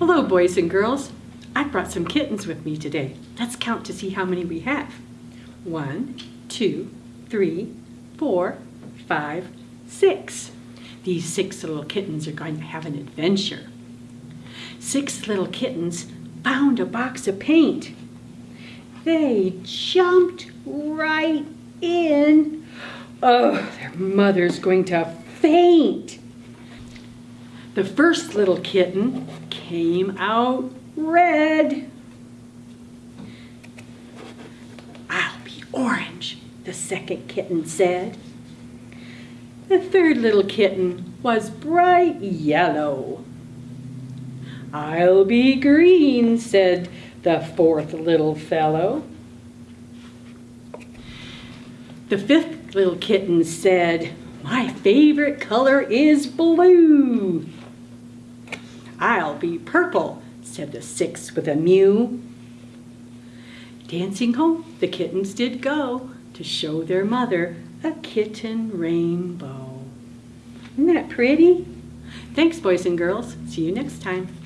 Hello, boys and girls. I brought some kittens with me today. Let's count to see how many we have. One, two, three, four, five, six. These six little kittens are going to have an adventure. Six little kittens found a box of paint. They jumped right in. Oh, their mother's going to faint. The first little kitten came out red. I'll be orange, the second kitten said. The third little kitten was bright yellow. I'll be green, said the fourth little fellow. The fifth little kitten said, my favorite color is blue. Be purple, said the six with a mew. Dancing home the kittens did go to show their mother a kitten rainbow. Isn't that pretty? Thanks, boys and girls. See you next time.